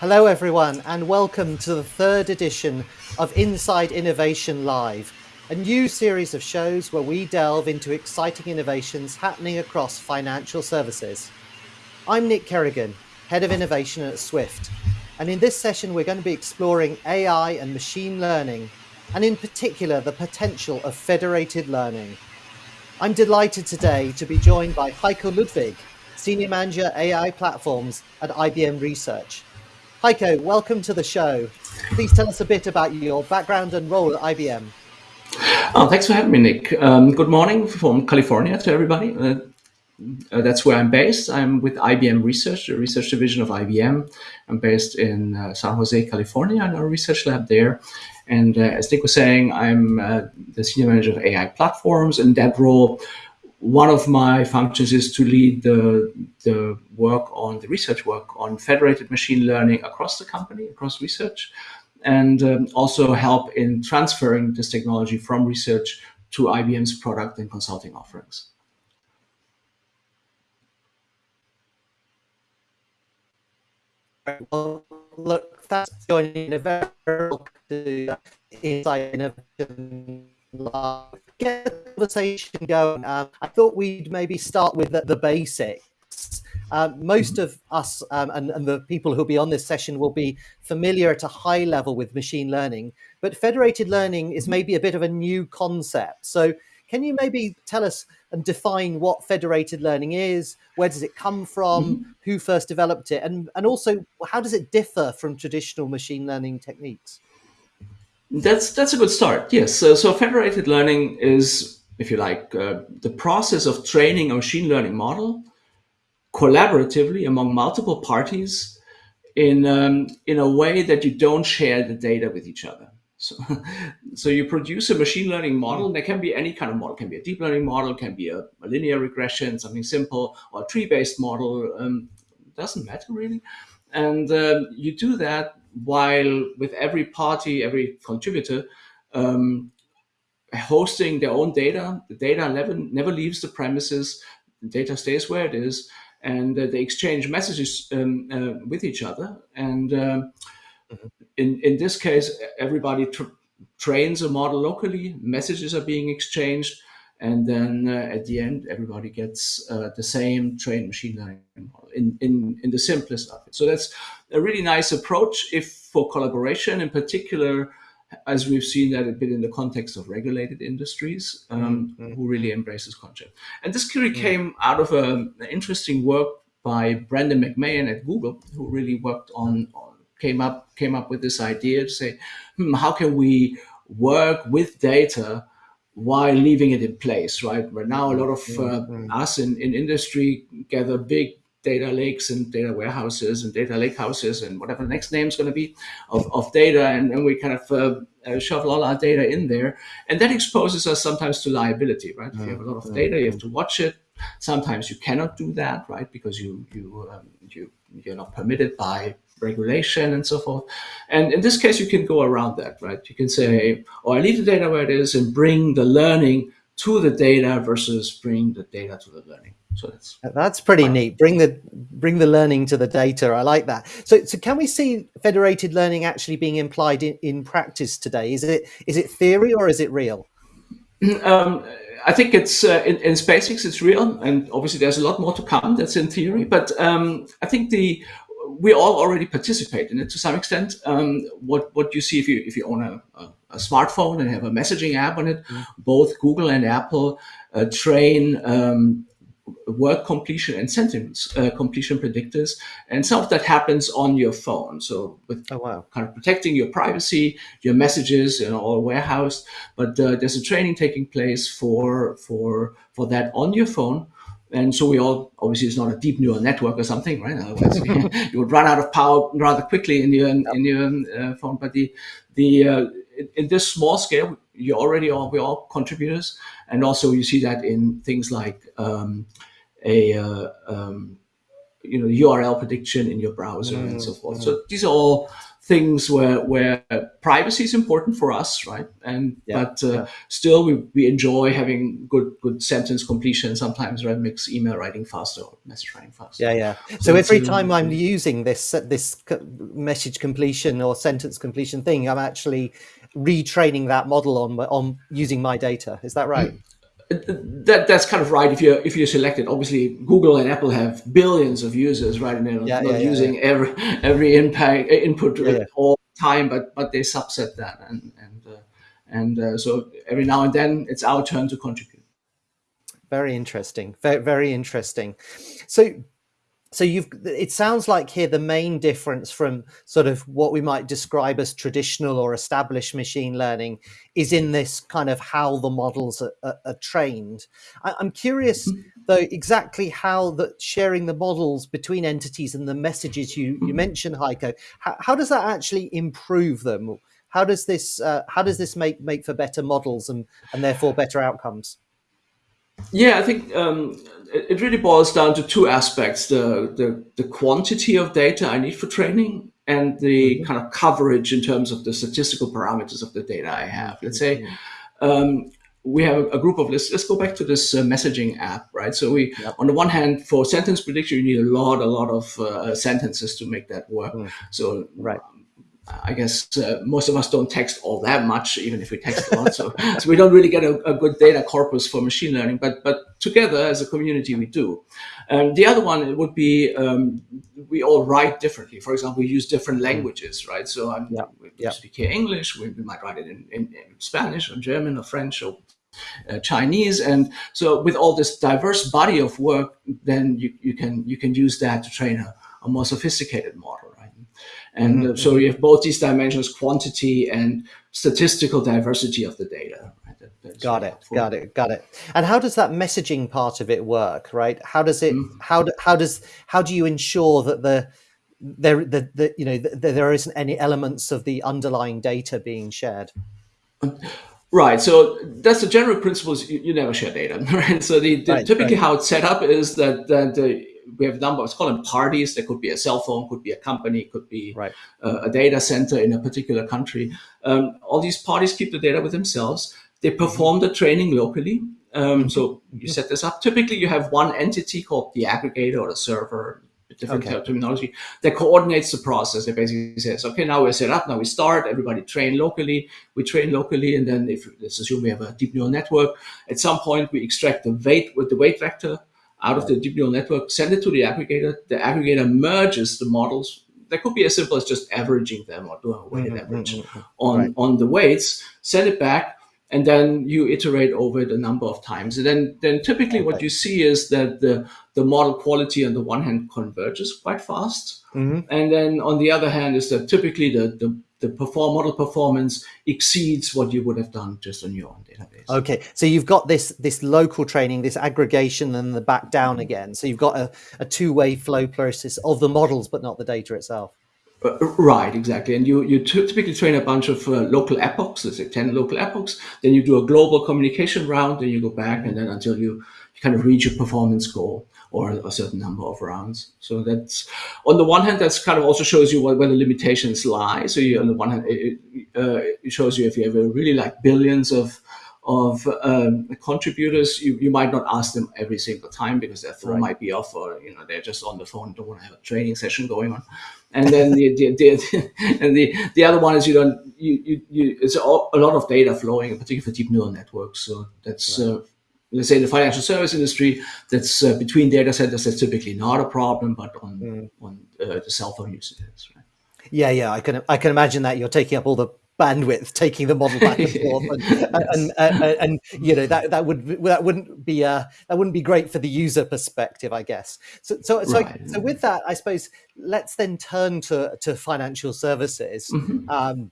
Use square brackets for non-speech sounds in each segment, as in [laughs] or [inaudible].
Hello, everyone, and welcome to the third edition of Inside Innovation Live, a new series of shows where we delve into exciting innovations happening across financial services. I'm Nick Kerrigan, Head of Innovation at Swift, and in this session, we're going to be exploring AI and machine learning, and in particular, the potential of federated learning. I'm delighted today to be joined by Heiko Ludwig, Senior Manager AI Platforms at IBM Research. Heiko, welcome to the show. Please tell us a bit about your background and role at IBM. Oh, thanks for having me, Nick. Um, good morning from California to everybody. Uh, uh, that's where I'm based. I'm with IBM Research, the research division of IBM. I'm based in uh, San Jose, California, in our research lab there. And uh, as Nick was saying, I'm uh, the senior manager of AI platforms. In that role, one of my functions is to lead the, the work on the research work on federated machine learning across the company, across research, and um, also help in transferring this technology from research to IBM's product and consulting offerings. Well, look, that's joining a very to Inside Innovation Live get the conversation going, uh, I thought we'd maybe start with the, the basics. Uh, most of us um, and, and, the people who'll be on this session will be familiar at a high level with machine learning, but federated learning is maybe a bit of a new concept. So can you maybe tell us and define what federated learning is? Where does it come from? Mm -hmm. Who first developed it? And, and also, how does it differ from traditional machine learning techniques? That's that's a good start. Yes. So, so federated learning is, if you like, uh, the process of training a machine learning model collaboratively among multiple parties in um, in a way that you don't share the data with each other. So, [laughs] so you produce a machine learning model. There can be any kind of model. It can be a deep learning model, can be a, a linear regression, something simple, or a tree-based model. Um, doesn't matter really. And um, you do that while with every party, every contributor, um, hosting their own data, the data never, never leaves the premises, the data stays where it is, and uh, they exchange messages um, uh, with each other. And um, mm-hmm. in, in this case, everybody tr trains a model locally, messages are being exchanged, and then uh, at the end, everybody gets uh, the same trained machine learning model in, in, in the simplest of it. So that's a really nice approach if for collaboration in particular, as we've seen that a bit in the context of regulated industries um, mm -hmm. who really embrace this concept. And this really mm -hmm. came out of a, an interesting work by Brendan McMahan at Google, who really worked on, on came up came up with this idea to say, hmm, how can we work with data while leaving it in place, right? Where now a lot of uh, us in, in industry gather big data lakes and data warehouses and data lake houses and whatever the next name is going to be of, of data. And then we kind of uh, uh, shovel all our data in there. And that exposes us sometimes to liability, right? If you have a lot of data, you have to watch it. Sometimes you cannot do that, right? Because you, you, um, you, you're not permitted by regulation and so forth. And in this case, you can go around that, right? You can say, oh, I leave the data where it is and bring the learning to the data versus bring the data to the learning. So that's that's pretty neat. Bring the bring the learning to the data. I like that. So so can we see federated learning actually being implied in, in practice today? Is it is it theory or is it real? [clears throat] Um, I think it's uh, in, in SpaceX it's real, and obviously there's a lot more to come. That's in theory, but um, I think the we all already participate in it to some extent. Um, what what you see if you if you own a, a, a smartphone and have a messaging app on it, mm. both Google and Apple uh, train um, word completion and sentence uh, completion predictors, and some of that happens on your phone. So with oh, wow. kind of protecting your privacy, your messages, you know, all warehoused. But uh, there's a training taking place for for for that on your phone. And so we all, obviously it's not a deep neural network or something, right? You [laughs] would run out of power rather quickly in your, in your uh, phone. But the, the, uh, in, in this small scale, you already are, we're all contributors. And also you see that in things like um, a, uh, um, you know, URL prediction in your browser mm -hmm. and so forth. Mm -hmm. So these are all things where where privacy is important for us, right? And Yeah, but uh, yeah. still, we, we enjoy having good good sentence completion. Sometimes, right, makes email writing faster or message writing faster. Yeah, yeah. So So every time I'm using this this message completion or sentence completion thing, I'm actually retraining that model on on using my data. Is that right? That that's kind of right if you're if you're selected obviously google and apple have billions of users right and they're Yeah, not yeah, yeah, using every every impact input Yeah, yeah. all the time but but they subset that and and uh, and uh, so every now and then it's our turn to contribute Very interesting. Very, very interesting. So, so you've. It sounds like here the main difference from sort of what we might describe as traditional or established machine learning is in this kind of how the models are, are, are trained. I, I'm curious though exactly how that sharing the models between entities and the messages you you mentioned, Heiko. How, how does that actually improve them? How does this uh, how does this make make for better models and and therefore better outcomes? Yeah, I think um, it, it really boils down to two aspects: the, the the quantity of data I need for training, and the kind of coverage in terms of the statistical parameters of the data I have. Let's say um, we have a group of let's let's go back to this uh, messaging app, right? So we, Yep. on the one hand, for sentence prediction, you need a lot, a lot of uh, sentences to make that work. Mm. So Right. I guess uh, most of us don't text all that much, even if we text a lot. So, [laughs] so we don't really get a, a good data corpus for machine learning. But but together as a community, we do. Um, the other one would be um, we all write differently. For example, we use different languages, right? So I'm, Yeah, we yeah. speak here English. We, we might write it in, in, in Spanish or German or French or uh, Chinese, and so with all this diverse body of work, then you, you can you can use that to train a, a more sophisticated model, And uh, so you have both these dimensions: quantity and statistical diversity of the data. Right? That- Got it. helpful. Got it. Got it. And how does that messaging part of it work? Right? How does it? How do, how does how do you ensure that the there the, the you know that there isn't any elements of the underlying data being shared? Right. So that's the general principle: is you, you never share data, [laughs] right? So the, the Right, typically right. how it's set up is that that the, we have a number. It's called them parties. There could be a cell phone, could be a company, could be Right. uh, a data center in a particular country. Um, all these parties keep the data with themselves. They perform the training locally. Um, So you set this up. Typically, you have one entity called the aggregator or the server, different Okay. terminology, that coordinates the process. It basically says, okay, now we're set up. Now we start. Everybody train locally. We train locally, and then if let's assume we have a deep neural network, at some point we extract the weight with the weight vector out of the deep neural network, send it to the aggregator. The aggregator merges the models. That could be as simple as just averaging them or doing a weighted Mhm, average mhm, mhm. on Right. on the weights, send it back, and then you iterate over it a number of times. And then then typically what you see is that the the model quality on the one hand converges quite fast, Mhm. and then on the other hand is that typically the the the perform model performance exceeds what you would have done just on your own database. Okay, so you've got this this local training, this aggregation, and the back down again. So you've got a, a two way flow process of the models, but not the data itself. Uh, right, exactly. And you, you typically train a bunch of uh, local epochs, let's say 10 local epochs. Then you do a global communication round, then you go back, and then until you, you kind of reach your performance goal or a certain number of rounds. So that's, on the one hand, that's kind of also shows you where, where the limitations lie. So you, on the one hand, it, uh, it shows you if you have a really like billions of of um, contributors, you, you might not ask them every single time because their phone Right. might be off or you know they're just on the phone, don't want to have a training session going on. And then the, the, the [laughs] and the the other one is you don't you you, you it's a, a lot of data flowing, particularly for deep neural networks. So that's uh, let's say in the financial service industry, that's uh, between data centers. That's typically not a problem, but on on uh, the cell phone use it is. Right? Yeah, yeah, I can I can imagine that you're taking up all the bandwidth, taking the model back and forth, and, [laughs] and, and, and, and you know that that would that wouldn't be uh that wouldn't be great for the user perspective, I guess. So so so, Right. so with that, I suppose let's then turn to to financial services. Um,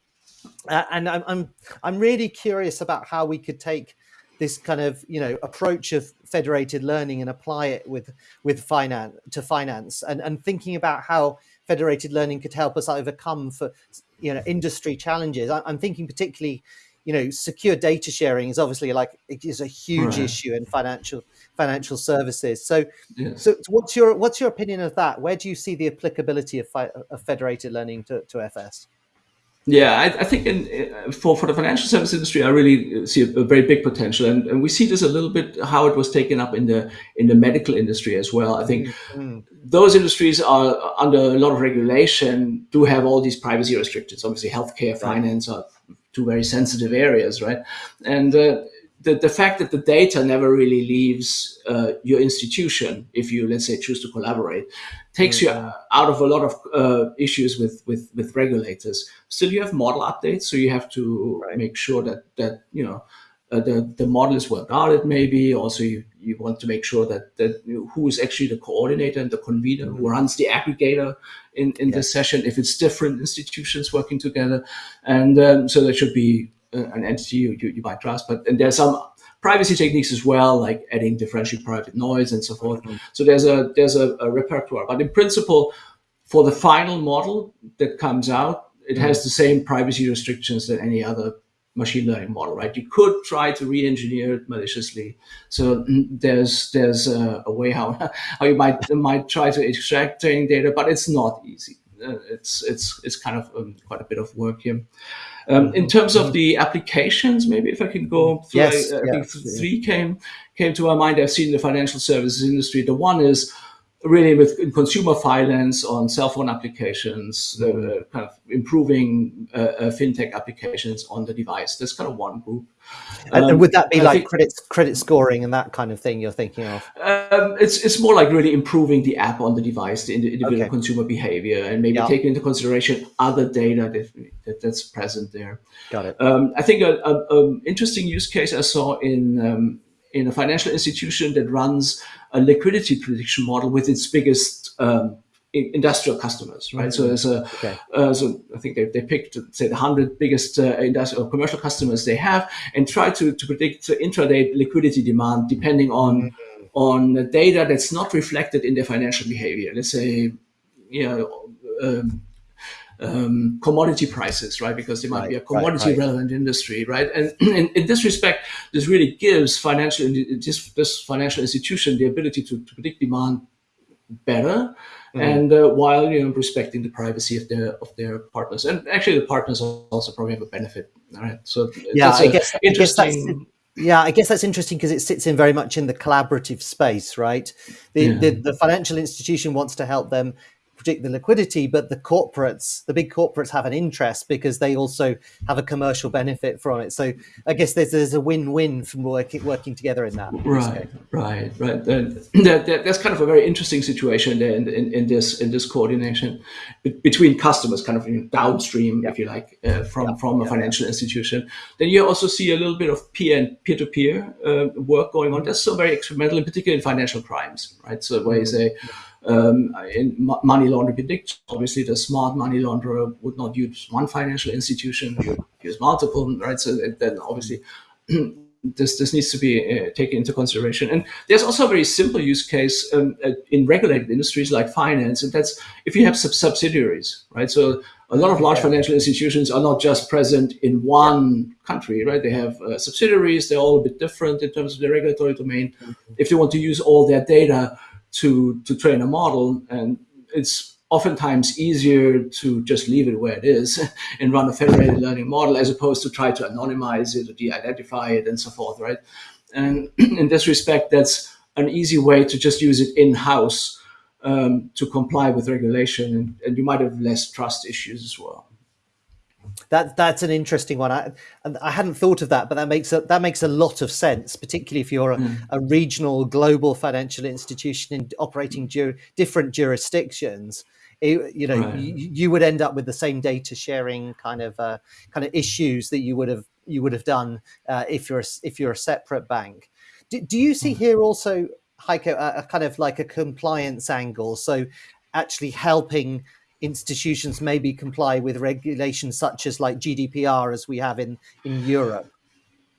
uh, and I'm, I'm I'm really curious about how we could take this kind of you know approach of federated learning and apply it with with finance to finance and and thinking about how federated learning could help us overcome for you know industry challenges I- i'm thinking particularly you know secure data sharing is obviously like it is a huge Right. issue in financial financial services so Yes. so what's your what's your opinion of that where do you see the applicability of, of federated learning to, to fs Yeah, I, I think in, uh, for for the financial service industry, I really see a, a, very big potential, and, and we see this a little bit how it was taken up in the in the medical industry as well. I think mm-hmm. those industries are under a lot of regulation, do have all these privacy restrictions. Obviously, healthcare, right. finance are two very sensitive areas, right? And uh, the, the fact that the data never really leaves uh, your institution if you let's say choose to collaborate takes mm-hmm. you out of a lot of uh, issues with, with with regulators still you have model updates so you have to right. make sure that that you know uh, the the model is well guarded maybe also you, you want to make sure that that you know, who is actually the coordinator and the convener mm-hmm. who runs the aggregator in in this session if it's different institutions working together and um, so there should be an entity you, you, you might trust. But and there's some privacy techniques as well, like adding differential private noise and so forth. Mm-hmm. So there's a there's a, a, repertoire. But in principle, for the final model that comes out, it mm-hmm. has the same privacy restrictions that any other machine learning model, right? You could try to re-engineer it maliciously. So mm, there's there's a, a way how [laughs] how you might might try to extract training data, but it's not easy. Uh, it's it's it's kind of um, quite a bit of work here. Um, in terms of the applications, maybe if I can go through, yes, I, I think three came came to my mind. I've seen the financial services industry. The one is really with consumer finance on cell phone applications, uh, kind of improving uh, uh, fintech applications on the device. That's kind of one group. Um, and would that be like think, credit credit scoring and that kind of thing you're thinking of? Um, it's it's more like really improving the app on the device, the individual okay. consumer behavior, and maybe yeah. taking into consideration other data that, that that's present there. Got it. Um, I think a, a, a, interesting use case I saw in um, in a financial institution that runs a liquidity prediction model with its biggest um, industrial customers, right? Mm-hmm. So there's a, okay. uh, so I think they, they picked say the hundred biggest uh, industrial commercial customers they have and try to, to predict intraday liquidity demand depending on mm-hmm. on data that's not reflected in their financial behavior. Let's say, you know, um, um, commodity prices, right? Because they might right, be a commodity right, right. relevant industry, right? And [clears throat] in, in, this respect, this really gives financial this, this financial institution the ability to, to predict demand better, mm. and uh, while you know respecting the privacy of their of their partners, and actually the partners also probably have a benefit, right? So yeah, I guess, interesting. I guess yeah, I guess that's interesting because it sits in very much in the collaborative space, right? The, yeah. the, the financial institution wants to help them predict the liquidity, but the corporates, the big corporates, have an interest because they also have a commercial benefit from it. So I guess there's, there's a win-win from working working together in that. Right, right, right. That, that, that's kind of a very interesting situation there in, in, in this in this coordination between customers, kind of you know, downstream, if you like, uh, from from a financial institution. Then you also see a little bit of peer and peer-to-peer uh, work going on. That's so very experimental, in particular in financial crimes, right? So where you mm-hmm. say um, in money laundering prediction, obviously the smart money launderer would not use one financial institution, you use multiple, right? So then obviously [clears throat] this this needs to be uh, taken into consideration. And there's also a very simple use case um, uh, in regulated industries like finance, and that's if you have sub- subsidiaries, right? So a lot of large financial institutions are not just present in one country, right? They have uh, subsidiaries; they're all a bit different in terms of the regulatory domain. Mm-hmm. If they want to use all their data to to train a model, and it's oftentimes easier to just leave it where it is [laughs] and run a federated learning model as opposed to try to anonymize it or de-identify it and so forth, right? And [clears throat] in this respect, that's an easy way to just use it in-house um, to comply with regulation, and, and you might have less trust issues as well. That that's an interesting one. I I hadn't thought of that, but that makes a, that makes a lot of sense, particularly if you're a, mm. a regional, global financial institution in operating ju- different jurisdictions. It, you know, right. you, you, would end up with the same data sharing kind of uh, kind of issues that you would have you would have done uh, if you're a, if you're a separate bank. Do, do you see mm. here also, Heiko, a, a kind of like a compliance angle? So actually helping institutions maybe comply with regulations such as like GDPR as we have in, in Europe?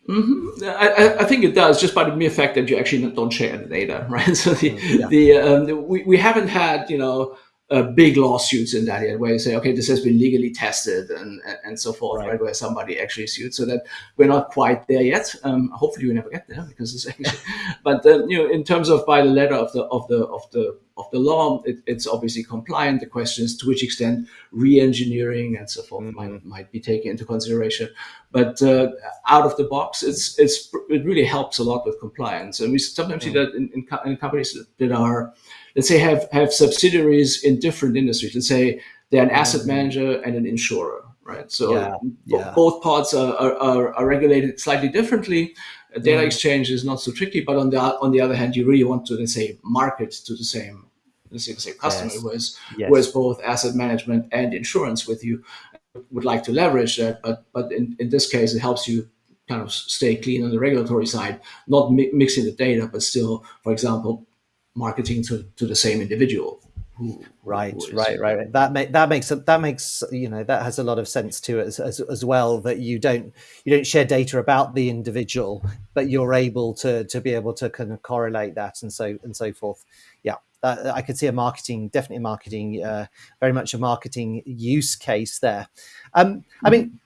Mm-hmm. I, I, think it does just by the mere fact that you actually don't share the data, [laughs] right? So the, yeah. the, um, the we, we haven't had you know uh, big lawsuits in that area where you say, okay, this has been legally tested and and so forth, right? right where somebody actually sued. So that we're not quite there yet. Um, hopefully, we never get there because it's actually. [laughs] but you know, in terms of by the letter of the of the of the of the law, it, it's obviously compliant. The question is to which extent re-engineering and so forth mm-hmm. might might be taken into consideration. But uh, out of the box, it's it's it really helps a lot with compliance, and we sometimes mm-hmm. see that in, in, in companies that are let's say have have subsidiaries in different industries. Let's say they're an asset mm-hmm. manager and an insurer, right? So yeah, yeah. both parts are, are, are, regulated slightly differently. Data mm. exchange is not so tricky, but on the on the other hand, you really want to let's say market to the same let's say the same customer yes. who has yes. who has both asset management and insurance with you would like to leverage that, but but in, in this case, it helps you kind of stay clean on the regulatory side, not mi- mixing the data, but still, for example, marketing to, to the same individual. Who, right, who right, right. That make, that makes that makes you know that has a lot of sense to it as, as, as well. That you don't you don't share data about the individual, but you're able to to be able to kind of correlate that and so and so forth. Yeah, that, I could see a marketing, definitely marketing, uh, very much a marketing use case there. Um, I mean,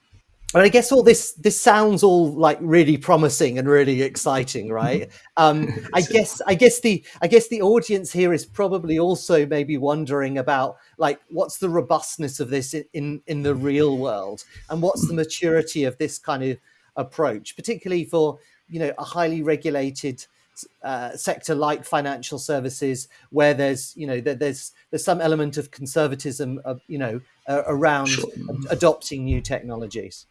and I guess all this this sounds all like really promising and really exciting, right? [laughs] Um, I guess I guess the I guess the audience here is probably also maybe wondering about like what's the robustness of this in in, in the real world, and what's the maturity of this kind of approach, particularly for you know a highly regulated uh, sector like financial services, where there's you know there, there's there's some element of conservatism, of, you know, uh, around sure. adopting new technologies.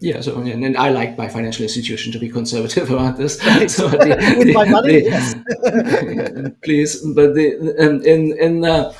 Yeah, so and, and, I like my financial institution to be conservative [laughs] about this. So the, [laughs] With the, my money, the, yes. [laughs] please, but the um, in in uh,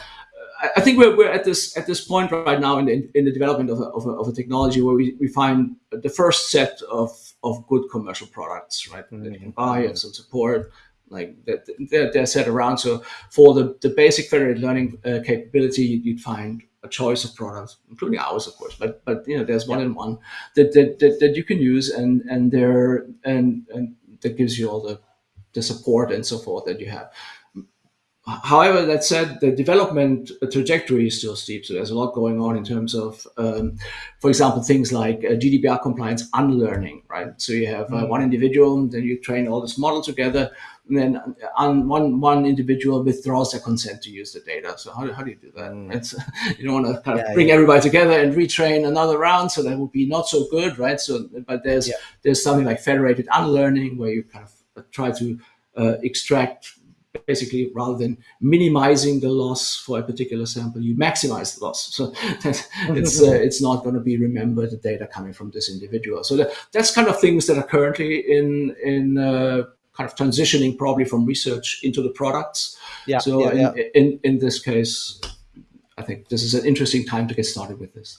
I think we're, we're at this at this point right now in the, in the development of a, of a, of a technology where we, we find the first set of, of good commercial products, right? Mm-hmm. That you can buy and some support, like that they're, they're, set around. So for the, the basic federated learning uh, capability, you'd find a choice of products, including ours, of course. But but you know, there's one yeah. in one that, that that, that you can use, and and there and and that gives you all the the support and so forth that you have. However, that said, the development trajectory is still steep. So there's a lot going on in terms of, um, for example, things like uh, GDPR compliance unlearning, right? So you have uh, mm-hmm. one individual, then you train all this model together, and then on one one individual withdraws their consent to use the data. So how, how do you do that? Mm. It's, [laughs] you don't want to kind of yeah, bring yeah. everybody together and retrain another round, so that would be not so good, right? So, but there's yeah. there's something like federated unlearning where you kind of try to uh, extract basically rather than minimizing the loss for a particular sample, you maximize the loss. So [laughs] it's uh, it's not going to be remembered the data coming from this individual. So that, that's kind of things that are currently in in uh, kind of transitioning probably from research into the products. Yeah. So yeah, in, yeah. in in this case, I think this is an interesting time to get started with this.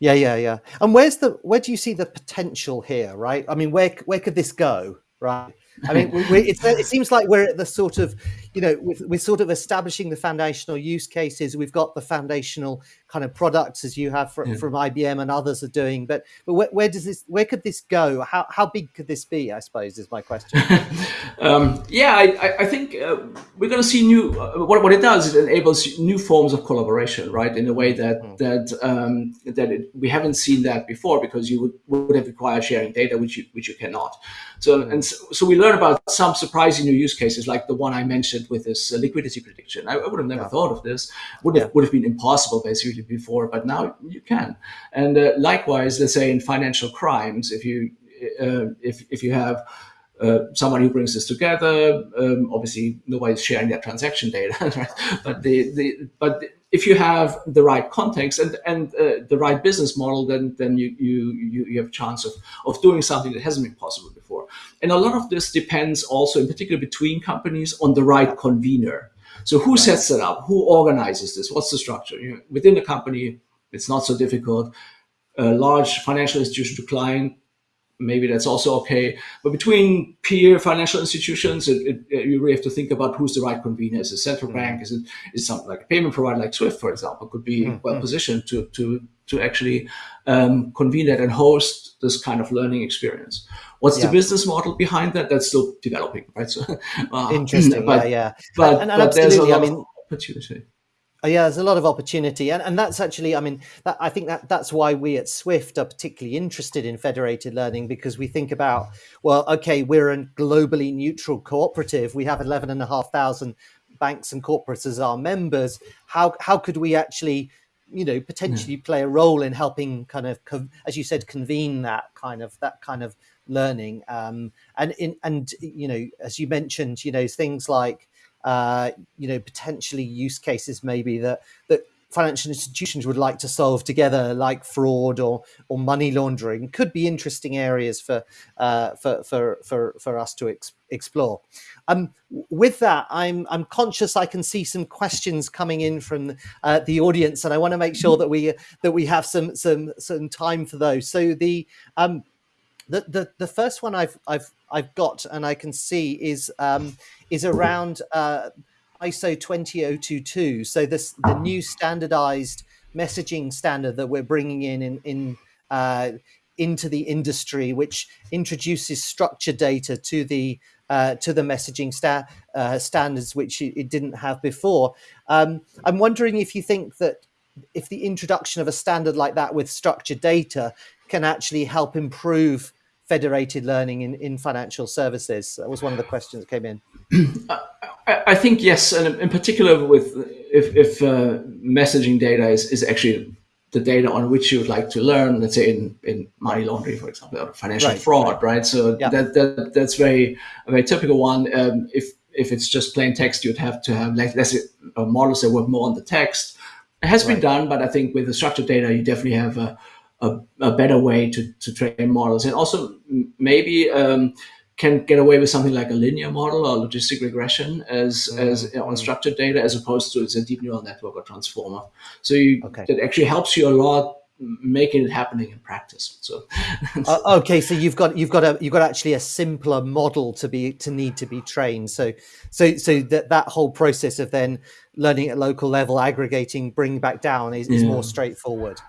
Yeah, yeah, yeah. And where's the where do you see the potential here? Right. I mean, where where could this go? Right. I mean, we, we, it seems like we're at the sort of, you know, we're, we're, sort of establishing the foundational use cases. We've got the foundational kind of products as you have from, yeah. from IBM and others are doing. But but where, where, does this, where could this go? How how big could this be? I suppose is my question. [laughs] um, yeah, I, I think uh, we're going to see new. Uh, what what it does is it enables new forms of collaboration, right? In a way that mm. that um, that it, we haven't seen that before because you would would have required sharing data, which you which you cannot. So mm. and so, so we learn about some surprising new use cases, like the one I mentioned with this liquidity prediction. I, I, would have never yeah. thought of this. Would have yeah. would have been impossible basically before, but now you can. And uh, likewise, let's say in financial crimes, if you uh, if if you have uh, someone who brings this together. Um, obviously, nobody's sharing their transaction data, [laughs] right? But the, the but if you have the right context and and uh, the right business model, then then you you you have a chance of of doing something that hasn't been possible before. And a lot of this depends also, in particular, between companies, on the right convener. So who sets it up? Who organizes this? What's the structure? You know, within the company, it's not so difficult. A large financial institution to client maybe that's also okay. But between peer financial institutions, it, it, you really have to think about who's the right convener. Is it central mm. bank? Is it is something like a payment provider like Swift, for example, could be mm. well positioned to to to actually um, convene that and host this kind of learning experience. What's yeah. the business model behind that? That's still developing, right? So [laughs] uh, interesting, but, yeah, yeah. But, and, and but there's a lot I mean, opportunity. Oh, yeah, there's a lot of opportunity, and, and that's actually, I mean, that, I think that that's why we at Swift are particularly interested in federated learning because we think about, well, okay, we're a globally neutral cooperative. We have eleven and a half thousand banks and corporates as our members. How how could we actually, you know, potentially yeah. play a role in helping kind of, as you said, convene that kind of that kind of learning, um, and in and you know, as you mentioned, you know, things like uh, you know, potentially use cases maybe that that financial institutions would like to solve together, like fraud or or money laundering, could be interesting areas for uh, for, for for for us to ex- explore. Um, with that, I'm I'm conscious I can see some questions coming in from uh, the audience, and I want to make sure that we that we have some some some time for those. So the um, the, the the first one I've I've I've got and I can see is um, is around uh, ISO 20022. So this the new standardized messaging standard that we're bringing in in, in uh, into the industry, which introduces structured data to the uh, to the messaging sta- uh, standards, which it, didn't have before. Um, I'm wondering if you think that if the introduction of a standard like that with structured data can actually help improve federated learning in, in financial services? That was one of the questions that came in. [clears throat] I, I think yes, and in particular with if, if uh, messaging data is, is actually the data on which you would like to learn, let's say in, in money laundering, for example, or financial right, fraud, right? right? So yeah. that, that that's very a very typical one. Um, if if it's just plain text, you'd have to have like let's say uh, models that work more on the text. It has right. been done, but I think with the structured data, you definitely have a a, a better way to, to train models and also maybe um, can get away with something like a linear model or logistic regression as, mm-hmm. as you know, unstructured data as opposed to it's a deep neural network or transformer. So you, okay. that actually helps you a lot making it happening in practice. So uh, [laughs] okay, so you've got you've got a you've got actually a simpler model to be to need to be trained. So so so that that whole process of then learning at local level, aggregating, bringing back down is, is yeah. more straightforward.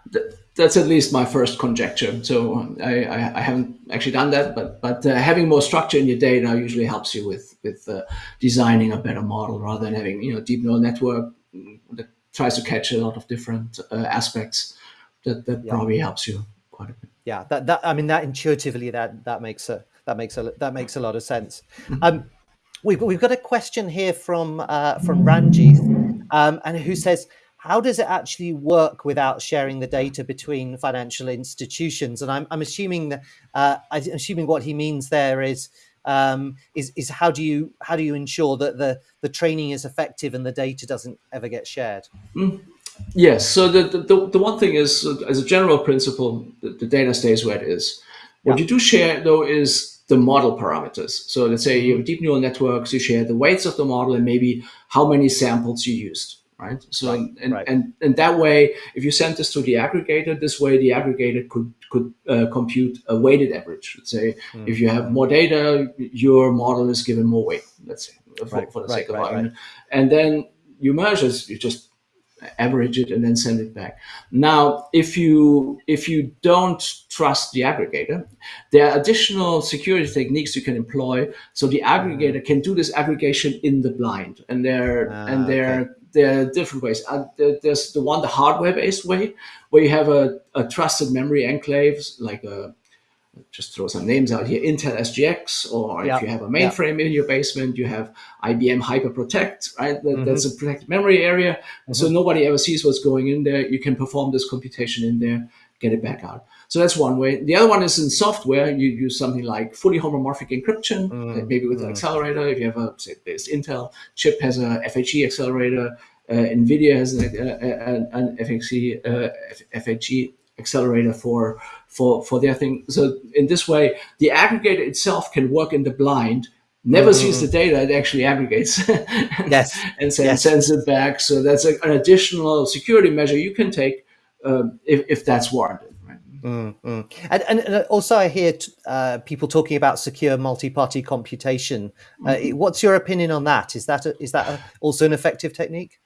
That's at least my first conjecture. So I, I, I haven't actually done that, but but uh, having more structure in your data usually helps you with with uh, designing a better model rather than having you know deep neural network that tries to catch a lot of different uh, aspects that that yeah. probably helps you quite a bit. Yeah, that that I mean that intuitively that that makes a that makes a that makes a lot of sense. Mm-hmm. Um, we've we've got a question here from uh, from Ranjith, um, and who says. How does it actually work without sharing the data between financial institutions? And I'm, I'm assuming that uh, I'm assuming what he means there is um, is is how do you how do you ensure that the the training is effective and the data doesn't ever get shared? Mm. Yes. So the, the, the one thing is, as a general principle, the, the data stays where it is. What yeah. you do share, though, is the model parameters. So let's say you have deep neural networks, you share the weights of the model and maybe how many samples you used, right? So right. And, right. and and that way, if you send this to the aggregator, this way the aggregator could could uh, compute a weighted average. Let's say mm. if you have more data, your model is given more weight. Let's say for, right. for the sake of argument, and then you merge this, you just average it and then send it back. Now, if you if you don't trust the aggregator, there are additional security techniques you can employ. So the aggregator mm-hmm. can do this aggregation in the blind, and there uh, and there okay. there are different ways. Uh, there's the one the hardware based way, where you have a, a trusted memory enclaves like a just throw some names out here Intel SGX, or if you have a mainframe in your basement, you have IBM HyperProtect, right? That, mm-hmm. That's a protected memory area. Mm-hmm. So nobody ever sees what's going in there. You can perform this computation in there, get it back out. So that's one way. The other one is in software. You use something like fully homomorphic encryption, mm-hmm. maybe with an mm. accelerator. If you have a, say, this Intel chip has a FHE accelerator, uh, NVIDIA has an, uh, an FHE, uh, FHE accelerator for for for their thing. So in this way, the aggregator itself can work in the blind. Never mm-hmm. sees the data; it actually aggregates. [laughs] yes, and send, yes. sends it back. So that's a, an additional security measure you can take um, if if that's warranted. Mm-hmm. And, and, also, I hear t- uh, people talking about secure multi-party computation. Uh, mm-hmm. What's your opinion on that? Is that a, is that a, also an effective technique?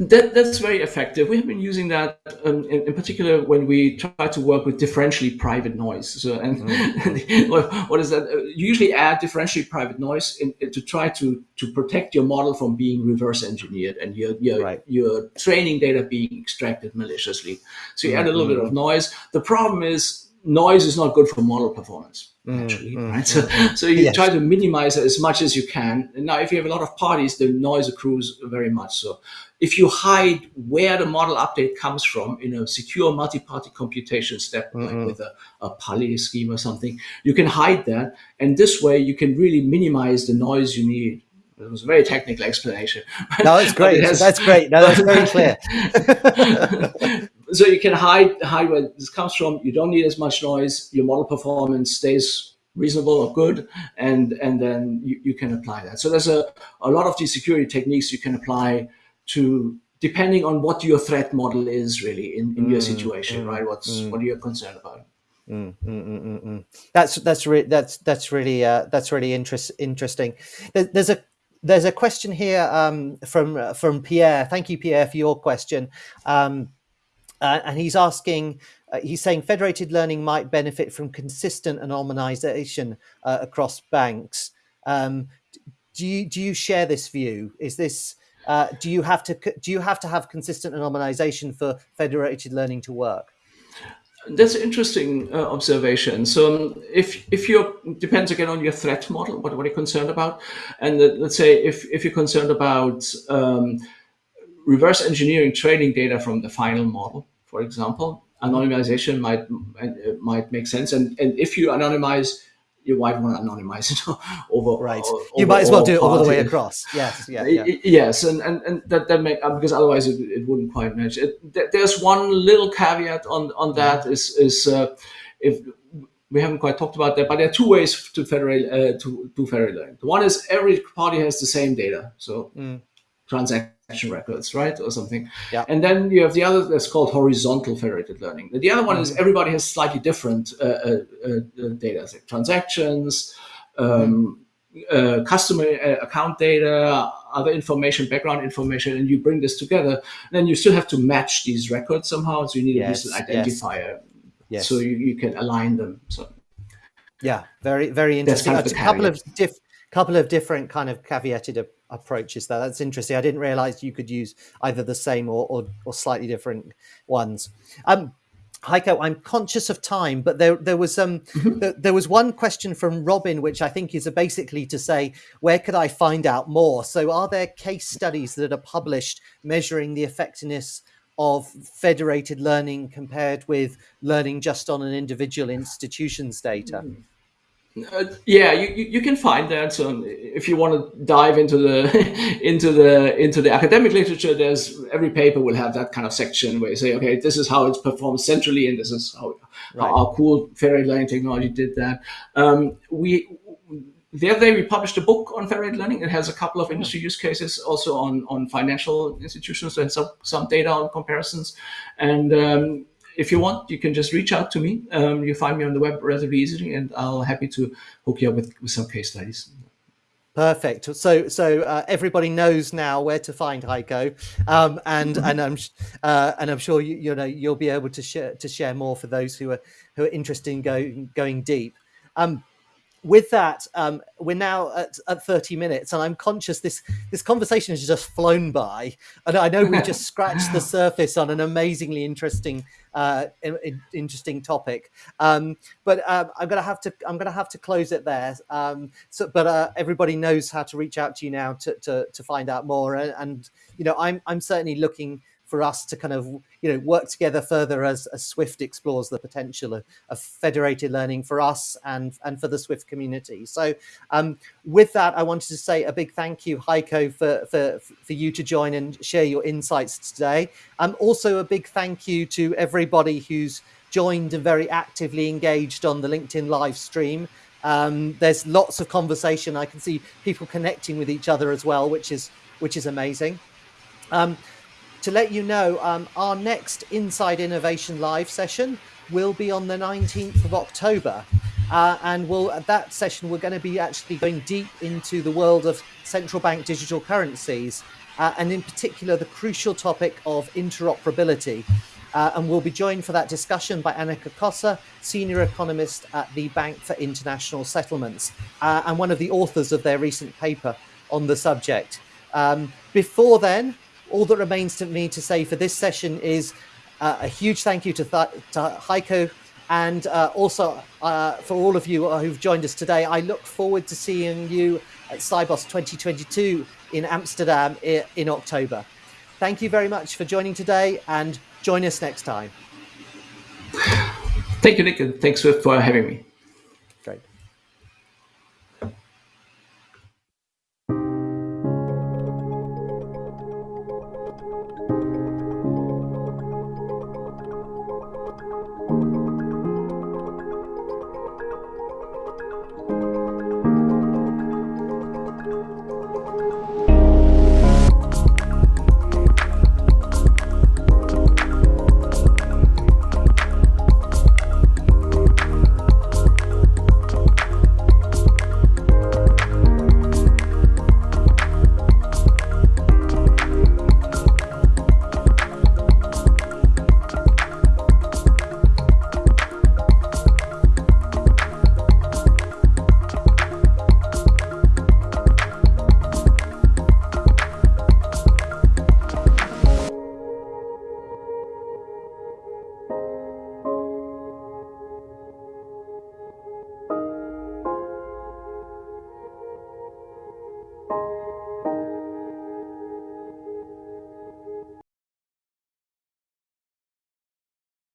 That, that's very effective. We have been using that um, in, in, particular when we try to work with differentially private noise. So, and, mm-hmm. [laughs] what, what is that? Uh, you usually add differentially private noise in, in, to try to to protect your model from being reverse engineered and your your, right. your training data being extracted maliciously. So you mm-hmm. add a little bit of mm-hmm. noise. The problem is noise is not good for model performance actually mm, right so, so you yes. try to minimize it as much as you can now if you have a lot of parties the noise accrues very much so if you hide where the model update comes from in a secure multi-party computation step, mm-hmm. like with a, a Paillier scheme or something, you can hide that. And this way you can really minimize the noise you need. It was a very technical explanation. No, it's [laughs] great. Has, that's great. No, that's very clear. [laughs] [laughs] so you can hide hide where this comes from. You don't need as much noise. Your model performance stays reasonable or good, and and then you, you can apply that. So there's a, a lot of these security techniques you can apply to depending on what your threat model is really in, in mm, your situation, mm, right? What's mm. what are you concerned about? Mm, mm, mm, that's that's re- that's that's really uh, that's really interest- interesting. There's a there's a question here um, from from Pierre. Thank you, Pierre, for your question. Um, uh, and he's asking, uh, he's saying federated learning might benefit from consistent anonymization uh, across banks. Um, do you do you share this view? Is this uh, do you have to do you have to have consistent anonymization for federated learning to work? That's an interesting uh, observation. So um, if if you depends again on your threat model, what, what you're concerned about, and let's say if if you're concerned about um, reverse engineering training data from the final model, for example, anonymization might might make sense. And and if you anonymize you might want to anonymize it [laughs] over right over, you might as well do it all the way across yes [laughs] yeah, yeah. yes and and, and that that make uh, because otherwise it, it wouldn't quite match it there's one little caveat on on that is is uh, if we haven't quite talked about that but there are two ways to federate uh, to do learning one is every party has the same data so mm. transaction records, right, or something. Yeah. And then you have the other that's called horizontal federated learning. The other one mm-hmm. is everybody has slightly different uh, uh, uh, data, like transactions, um, mm-hmm. customer uh, account data, other information, background information, and you bring this together. then you still have to match these records somehow. So you need yes, a identifier. Yes. So you, you can align them. So yeah, very very interesting. Kind of a couple of diff- couple of different kind of caveated approaches there. That's interesting. I didn't realize you could use either the same or, or, or slightly different ones. Um, Heiko, I'm conscious of time, but there there was um mm-hmm. th- there was one question from Robin, which I think is basically to say, where could I find out more? So, are there case studies that are published measuring the effectiveness of federated learning compared with learning just on an individual institution's data? Mm. Uh, yeah, you, you can find that. So if you want to dive into the [laughs] into the into the academic literature, there's every paper will have that kind of section where you say, okay, this is how it's performed centrally, and this is how, right. how our cool federated learning technology did that. Um, we the other day we published a book on federated learning. It has a couple of industry use cases, also on on financial institutions and some some data on comparisons, and um, if you want, you can just reach out to me. Um, you find me on the web relatively easily, and I'll happy to hook you up with, with some case studies. Perfect. So, so uh, everybody knows now where to find Heiko, um, and mm-hmm. and I'm uh, and I'm sure you you know you'll be able to share to share more for those who are who are interested in going going deep. Um, with that, um, we're now at, at 30 minutes, and I'm conscious this this conversation has just flown by, and I know we've [laughs] just scratched the surface on an amazingly interesting uh, in, interesting topic. Um, but um, I'm gonna have to I'm gonna have to close it there. Um, so, but uh, everybody knows how to reach out to you now to to, to find out more, and, and you know I'm I'm certainly looking for us to kind of you know work together further as, as Swift explores the potential of, of, federated learning for us and and for the Swift community. So um, with that, I wanted to say a big thank you, Heiko, for for for you to join and share your insights today. Um, also a big thank you to everybody who's joined and very actively engaged on the LinkedIn live stream. Um, there's lots of conversation. I can see people connecting with each other as well, which is which is amazing. Um, to let you know, um, our next Inside Innovation Live session will be on the 19th of October. Uh, and we'll, at that session, we're going to be actually going deep into the world of central bank digital currencies. uh, and in particular the crucial topic of interoperability. Uh, and we'll be joined for that discussion by Anneke Kosse, senior economist at the Bank for International Settlements, uh, and one of the authors of their recent paper on the subject. Um, before then, all that remains to me to say for this session is uh, a huge thank you to, to Heiko and uh, also uh, for all of you who've joined us today. I look forward to seeing you at Sibos 2022 in Amsterdam in October. Thank you very much for joining today and join us next time. Thank you, Nick, and thanks for having me.